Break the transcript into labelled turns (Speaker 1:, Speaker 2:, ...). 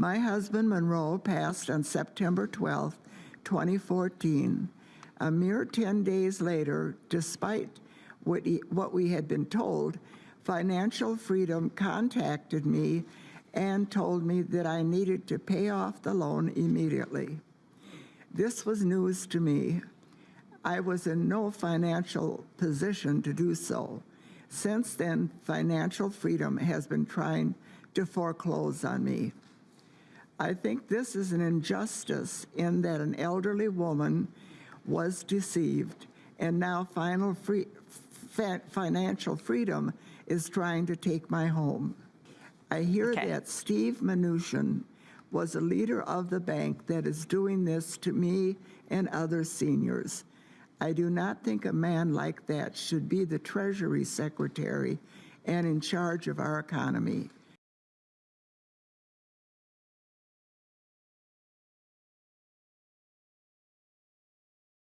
Speaker 1: My husband Monroe passed on September 12, 2014. A mere 10 days later, despite what, he, what we had been told, Financial Freedom contacted me and told me that I needed to pay off the loan immediately. This was news to me. I was in no financial position to do so. Since then, Financial Freedom has been trying to foreclose on me. I think this is an injustice in that an elderly woman was deceived and now final free, fa- financial freedom is trying to take my home. I hear
Speaker 2: Okay.
Speaker 1: that Steve Mnuchin was a leader of the bank that is doing this to me and other seniors. I do not think a man like that should be the Treasury Secretary and in charge of our economy.